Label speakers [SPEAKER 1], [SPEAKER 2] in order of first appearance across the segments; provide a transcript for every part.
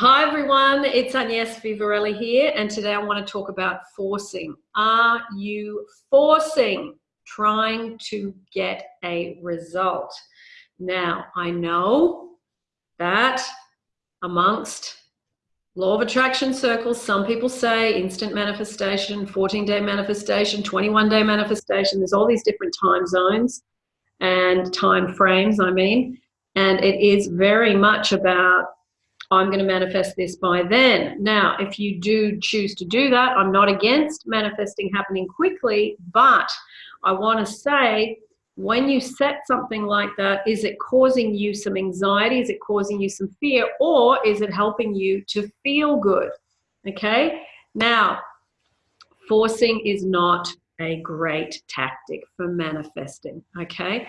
[SPEAKER 1] Hi everyone, it's Agnes Vivarelli here and today I want to talk about forcing. Are you forcing trying to get a result? Now, I know that amongst law of attraction circles, some people say instant manifestation, 14 day manifestation, 21 day manifestation, there's all these different time zones and time frames, I mean, and it is very much about I'm going to manifest this by then. Now, if you do choose to do that, I'm not against manifesting happening quickly, but I want to say when you set something like that, is it causing you some anxiety? Is it causing you some fear? Or is it helping you to feel good? Okay. Now, forcing is not a great tactic for manifesting. Okay.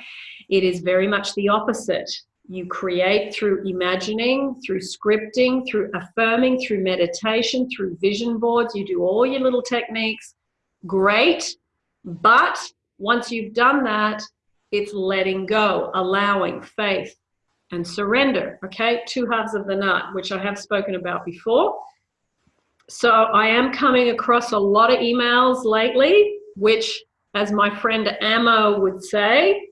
[SPEAKER 1] It is very much the opposite. You create through imagining, through scripting, through affirming, through meditation, through vision boards. You do all your little techniques. Great. But once you've done that, it's letting go, allowing faith and surrender. Okay. Two halves of the nut, which I have spoken about before. So I am coming across a lot of emails lately, which as my friend Ammo would say,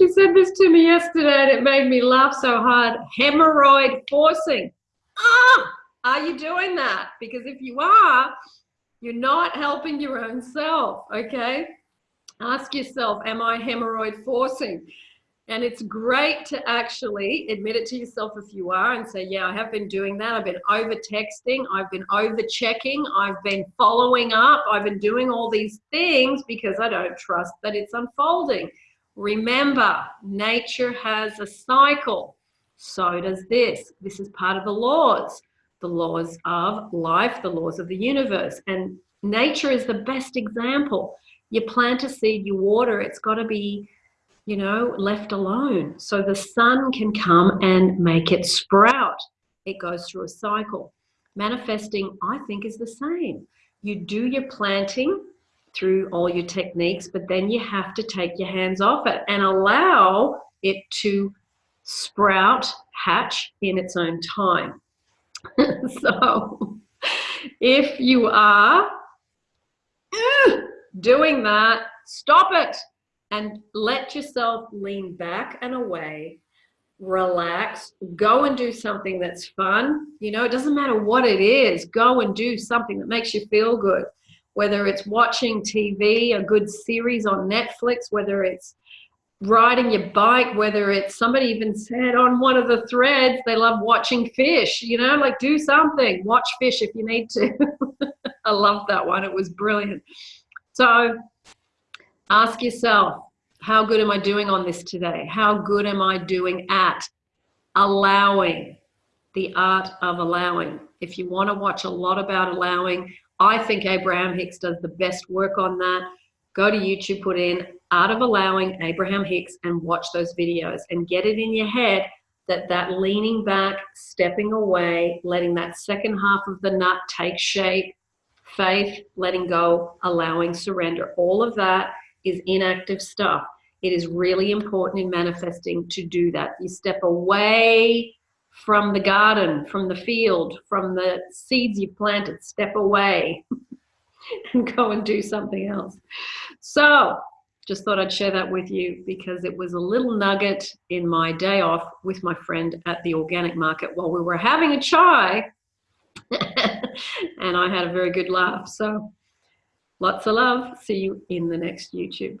[SPEAKER 1] she said this to me yesterday and it made me laugh so hard. Hemorrhoid forcing. Ah, are you doing that? Because if you are, you're not helping your own self, okay? Ask yourself, am I hemorrhoid forcing? And it's great to actually admit it to yourself if you are and say, yeah, I have been doing that. I've been over texting. I've been over checking. I've been following up. I've been doing all these things because I don't trust that it's unfolding. Remember, nature has a cycle. So does this. This is part of the laws, the laws of life, the laws of the universe. And nature is the best example. You plant a seed, you water, it's got to be, you know, left alone. So the sun can come and make it sprout. It goes through a cycle. Manifesting, I think, is the same. You do your planting, through all your techniques, but then you have to take your hands off it and allow it to sprout, hatch in its own time. so if you are doing that, stop it and let yourself lean back and away relax, go and do something that's fun. You know, it doesn't matter what it is, go and do something that makes you feel good whether it's watching TV, a good series on Netflix, whether it's riding your bike, whether it's somebody even said on one of the threads, they love watching fish, you know, like do something, watch fish if you need to. I love that one. It was brilliant. So ask yourself, how good am I doing on this today? How good am I doing at allowing the art of allowing? If you want to watch a lot about allowing, I think Abraham Hicks does the best work on that. Go to YouTube, put in Art of Allowing Abraham Hicks and watch those videos and get it in your head that that leaning back, stepping away, letting that second half of the nut take shape, faith, letting go, allowing surrender, all of that is inactive stuff. It is really important in manifesting to do that. You step away from the garden, from the field, from the seeds you planted, step away and go and do something else. So just thought I'd share that with you because it was a little nugget in my day off with my friend at the organic market while we were having a chai and I had a very good laugh. So lots of love. See you in the next YouTube.